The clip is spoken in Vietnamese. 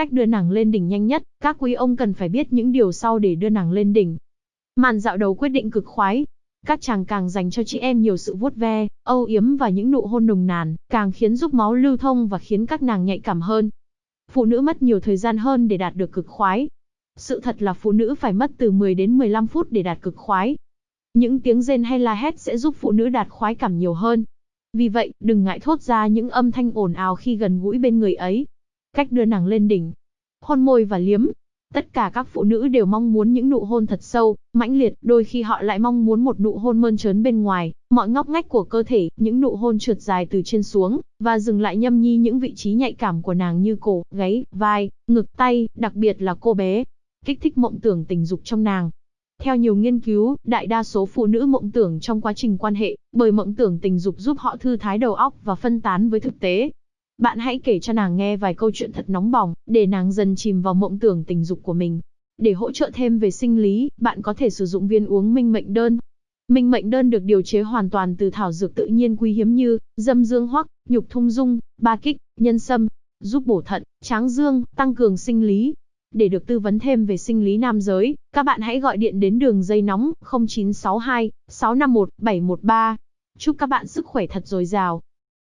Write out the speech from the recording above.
cách đưa nàng lên đỉnh nhanh nhất, các quý ông cần phải biết những điều sau để đưa nàng lên đỉnh. Màn dạo đầu quyết định cực khoái. Các chàng càng dành cho chị em nhiều sự vuốt ve, âu yếm và những nụ hôn nồng nàn, càng khiến giúp máu lưu thông và khiến các nàng nhạy cảm hơn. Phụ nữ mất nhiều thời gian hơn để đạt được cực khoái. Sự thật là phụ nữ phải mất từ 10 đến 15 phút để đạt cực khoái. Những tiếng rên hay la hét sẽ giúp phụ nữ đạt khoái cảm nhiều hơn. Vì vậy, đừng ngại thốt ra những âm thanh ồn ào khi gần gũi bên người ấy. Cách đưa nàng lên đỉnh. Hôn môi và liếm. Tất cả các phụ nữ đều mong muốn những nụ hôn thật sâu, mãnh liệt, đôi khi họ lại mong muốn một nụ hôn mơn trớn bên ngoài, mọi ngóc ngách của cơ thể, những nụ hôn trượt dài từ trên xuống, và dừng lại nhâm nhi những vị trí nhạy cảm của nàng như cổ, gáy, vai, ngực, tay, đặc biệt là cô bé. Kích thích mộng tưởng tình dục trong nàng. Theo nhiều nghiên cứu, đại đa số phụ nữ mộng tưởng trong quá trình quan hệ, bởi mộng tưởng tình dục giúp họ thư thái đầu óc và phân tán với thực tế. Bạn hãy kể cho nàng nghe vài câu chuyện thật nóng bỏng, để nàng dần chìm vào mộng tưởng tình dục của mình. Để hỗ trợ thêm về sinh lý, bạn có thể sử dụng viên uống minh mệnh đơn. Minh mệnh đơn được điều chế hoàn toàn từ thảo dược tự nhiên quý hiếm như dâm dương hoắc, nhục thung dung, ba kích, nhân sâm, giúp bổ thận, tráng dương, tăng cường sinh lý. Để được tư vấn thêm về sinh lý nam giới, các bạn hãy gọi điện đến đường dây nóng 0962 651 713. Chúc các bạn sức khỏe thật dồi dào.